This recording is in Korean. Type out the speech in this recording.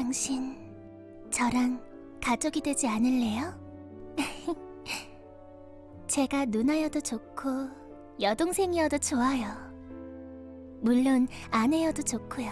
당신, 저랑 가족이 되지 않을래요? 제가 누나여도 좋고 여동생이어도 좋아요. 물론 아내여도 좋고요.